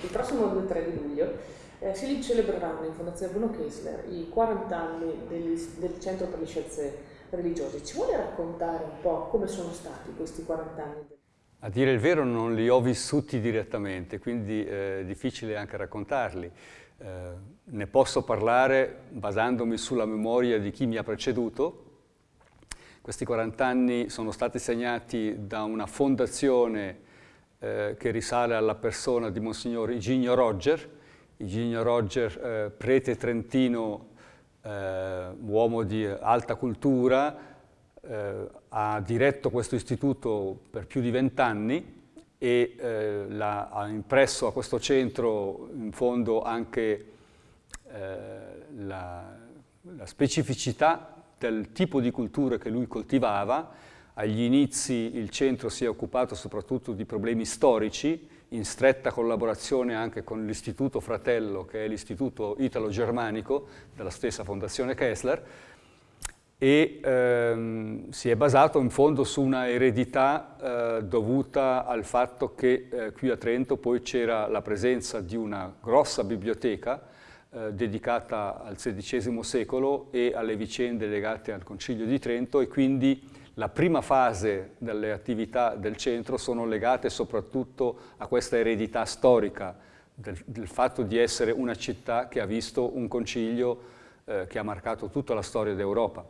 Il prossimo 2-3 di luglio eh, si celebreranno in Fondazione Bruno Kessler i 40 anni degli, del Centro per le Scienze Religiose. Ci vuole raccontare un po' come sono stati questi 40 anni? A dire il vero non li ho vissuti direttamente, quindi è difficile anche raccontarli. Eh, ne posso parlare basandomi sulla memoria di chi mi ha preceduto. Questi 40 anni sono stati segnati da una fondazione eh, che risale alla persona di Monsignor Iginio Roger, Iginio Roger, eh, prete trentino, eh, uomo di alta cultura, eh, ha diretto questo istituto per più di vent'anni e la, ha impresso a questo centro in fondo anche la, la specificità del tipo di cultura che lui coltivava. Agli inizi il centro si è occupato soprattutto di problemi storici, in stretta collaborazione anche con l'istituto fratello, che è l'istituto italo-germanico della stessa Fondazione Kessler, e ehm, si è basato in fondo su una eredità eh, dovuta al fatto che eh, qui a Trento poi c'era la presenza di una grossa biblioteca eh, dedicata al XVI secolo e alle vicende legate al Concilio di Trento e quindi la prima fase delle attività del centro sono legate soprattutto a questa eredità storica del, del fatto di essere una città che ha visto un concilio eh, che ha marcato tutta la storia d'Europa.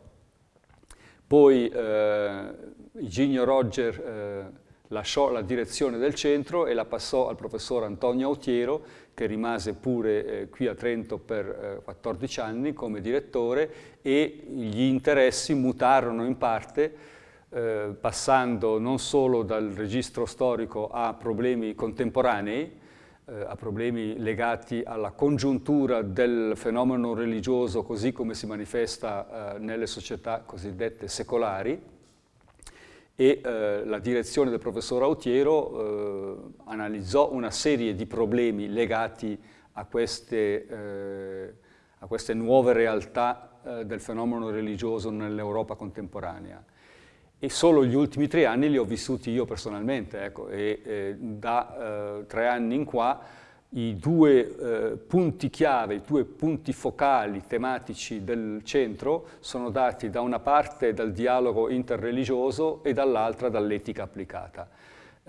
Poi eh, Iginio Roger eh, lasciò la direzione del centro e la passò al professor Antonio Autiero, che rimase pure eh, qui a Trento per eh, 14 anni come direttore e gli interessi mutarono in parte eh, passando non solo dal registro storico a problemi contemporanei, eh, a problemi legati alla congiuntura del fenomeno religioso così come si manifesta eh, nelle società cosiddette secolari e eh, la direzione del professor Autiero eh, analizzò una serie di problemi legati a queste, eh, a queste nuove realtà eh, del fenomeno religioso nell'Europa contemporanea e solo gli ultimi tre anni li ho vissuti io personalmente, ecco, e eh, da eh, tre anni in qua i due eh, punti chiave, i due punti focali tematici del centro sono dati da una parte dal dialogo interreligioso e dall'altra dall'etica applicata.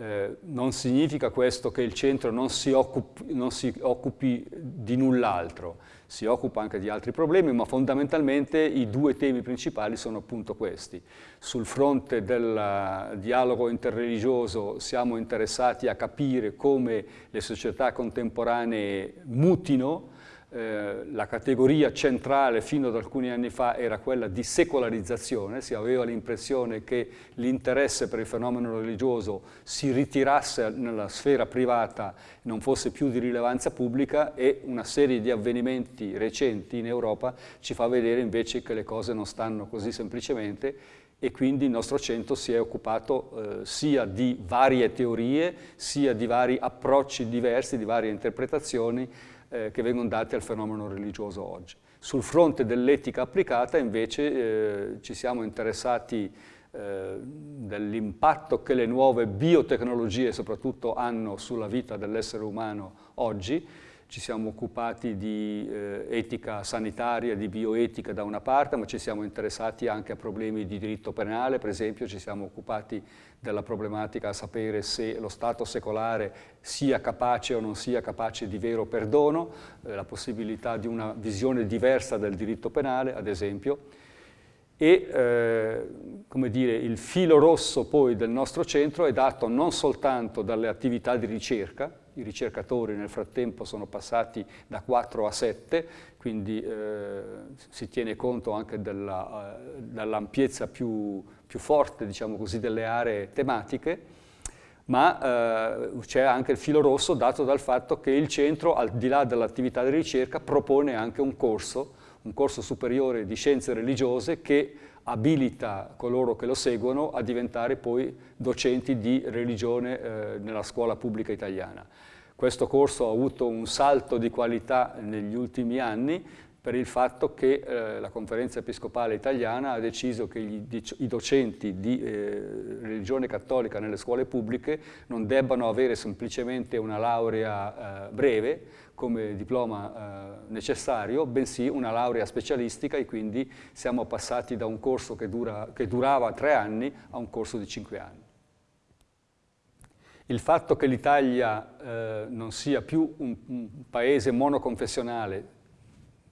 Eh, non significa questo che il centro non si occupi, non si occupi di null'altro, si occupa anche di altri problemi, ma fondamentalmente i due temi principali sono appunto questi. Sul fronte del dialogo interreligioso siamo interessati a capire come le società contemporanee mutino, eh, la categoria centrale fino ad alcuni anni fa era quella di secolarizzazione, si aveva l'impressione che l'interesse per il fenomeno religioso si ritirasse nella sfera privata, non fosse più di rilevanza pubblica e una serie di avvenimenti recenti in Europa ci fa vedere invece che le cose non stanno così semplicemente e quindi il nostro centro si è occupato eh, sia di varie teorie, sia di vari approcci diversi, di varie interpretazioni eh, che vengono date al fenomeno religioso oggi. Sul fronte dell'etica applicata invece eh, ci siamo interessati eh, dell'impatto che le nuove biotecnologie soprattutto hanno sulla vita dell'essere umano oggi, ci siamo occupati di eh, etica sanitaria, di bioetica da una parte, ma ci siamo interessati anche a problemi di diritto penale, per esempio ci siamo occupati della problematica a sapere se lo Stato secolare sia capace o non sia capace di vero perdono, eh, la possibilità di una visione diversa del diritto penale, ad esempio, e eh, dire, il filo rosso poi del nostro centro è dato non soltanto dalle attività di ricerca, i ricercatori nel frattempo sono passati da 4 a 7, quindi eh, si tiene conto anche eh, dell'ampiezza più, più, forte diciamo così, delle aree tematiche, ma eh, c'è anche il filo rosso dato dal fatto che il centro, al di là dell'attività di ricerca, propone anche un corso, un corso superiore di scienze religiose che abilita coloro che lo seguono a diventare poi docenti di religione eh, nella scuola pubblica italiana. Questo corso ha avuto un salto di qualità negli ultimi anni, per il fatto che eh, la conferenza episcopale italiana ha deciso che gli, i docenti di eh, religione cattolica nelle scuole pubbliche non debbano avere semplicemente una laurea eh, breve come diploma eh, necessario, bensì una laurea specialistica e quindi siamo passati da un corso che, dura, che durava tre anni a un corso di cinque anni. Il fatto che l'Italia eh, non sia più un, un paese monoconfessionale,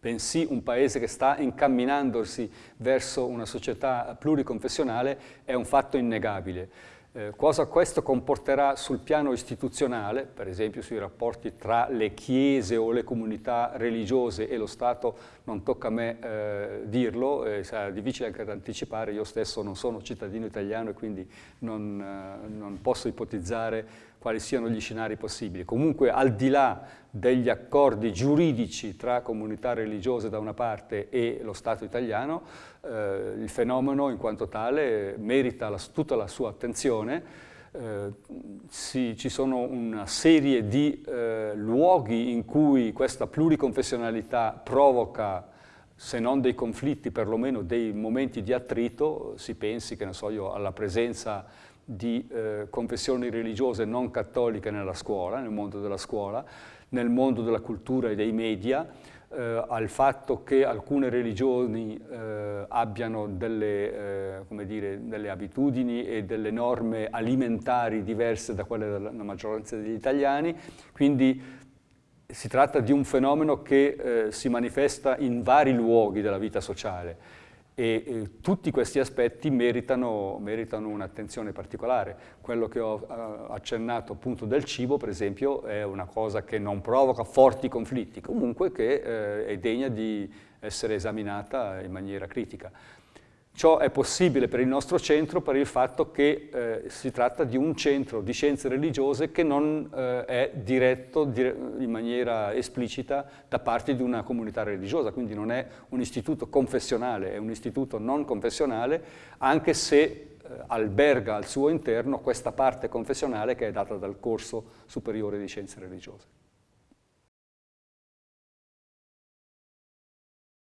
bensì un paese che sta incamminandosi verso una società pluriconfessionale è un fatto innegabile. Eh, cosa questo comporterà sul piano istituzionale, per esempio sui rapporti tra le chiese o le comunità religiose e lo Stato, non tocca a me eh, dirlo, eh, sarà difficile anche da anticipare, io stesso non sono cittadino italiano e quindi non, eh, non posso ipotizzare quali siano gli scenari possibili. Comunque al di là degli accordi giuridici tra comunità religiose da una parte e lo Stato italiano, eh, il fenomeno in quanto tale merita la, tutta la sua attenzione, eh, si, ci sono una serie di eh, luoghi in cui questa pluriconfessionalità provoca se non dei conflitti, perlomeno dei momenti di attrito, si pensi, che ne so io, alla presenza di eh, confessioni religiose non cattoliche nella scuola, nel mondo della scuola, nel mondo della cultura e dei media, eh, al fatto che alcune religioni eh, abbiano delle, eh, dire, delle, abitudini e delle norme alimentari diverse da quelle della maggioranza degli italiani, quindi si tratta di un fenomeno che eh, si manifesta in vari luoghi della vita sociale e eh, tutti questi aspetti meritano, meritano un'attenzione particolare. Quello che ho uh, accennato appunto del cibo, per esempio, è una cosa che non provoca forti conflitti, comunque che eh, è degna di essere esaminata in maniera critica. Ciò è possibile per il nostro centro per il fatto che eh, si tratta di un centro di scienze religiose che non eh, è diretto dire in maniera esplicita da parte di una comunità religiosa, quindi non è un istituto confessionale, è un istituto non confessionale, anche se eh, alberga al suo interno questa parte confessionale che è data dal corso superiore di scienze religiose.